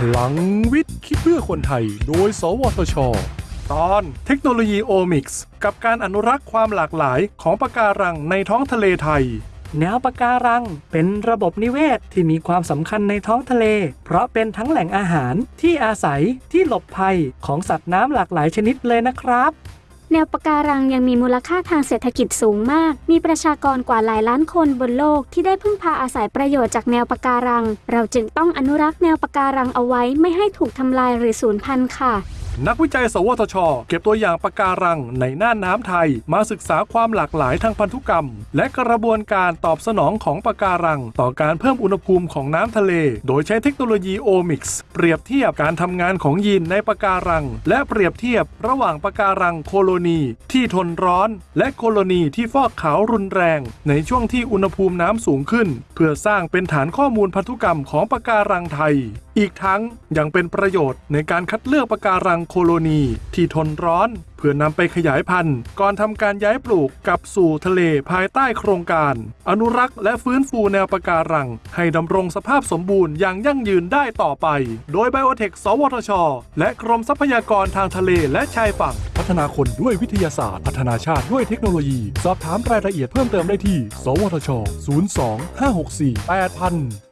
พลังวิทย์คิดเพื่อคนไทย โดย สวทช ตอนเทคโนโลยีโอมิกส์กับการอนุรักษ์ความหลากหลายของปะการังในท้องทะเลไทย แนวปะการังเป็นระบบนิเวศที่มีความสำคัญในท้องทะเล เพราะเป็นทั้งแหล่งอาหารที่อาศัยที่หลบภัยของสัตว์น้ำหลากหลายชนิดเลยนะครับ แนวปะการังยังมีมูลค่าทางเศรษฐกิจสูงมาก มีประชากรกว่าหลายล้านคนบนโลกที่ได้พึ่งพาอาศัยประโยชน์จากแนวปะการัง เราจึงต้องอนุรักษ์แนวปะการังเอาไว้ไม่ให้ถูกทำลายหรือสูญพันธุ์ค่ะ นักวิจัย สวทช เก็บตัวอย่างปะการังในน่านน้ำไทย มาศึกษาความหลากหลายทางพันธุกรรม และกระบวนการตอบสนองของปะการัง ต่อการเพิ่มอุณหภูมิของน้ำทะเล โดยใช้เทคโนโลยีโอมิกส์เปรียบเทียบการทำงานของยีนในปะการัง และเปรียบเทียบระหว่างปะการังโคโลนีที่ทนร้อน และโคโลนีที่ฟอกขาวรุนแรง ในช่วงที่อุณหภูมิน้ำสูงขึ้น เพื่อสร้างเป็นฐานข้อมูลพันธุกรรมของปะการังไทยอีกทั้งยังเป็นประโยชน์ในการคัดเลือกปะการังโคโลนี ที่ทนร้อน เพื่อนำไปขยายพันธุ์ ก่อนทำการย้ายปลูกกลับสู่ทะเลภายใต้โครงการ อนุรักษ์และฟื้นฟูแนวปะการัง ให้ดำรงสภาพสมบูรณ์อย่างยั่งยืนได้ต่อไป โดยไบโอเทค สวทช และกรมทรัพยากรทางทะเลและชายฝั่ง พัฒนาคนด้วยวิทยาศาสตร์ พัฒนาชาติด้วยเทคโนโลยี สอบถามรายละเอียดเพิ่มเติมได้ที่ สวทช 02 564 8000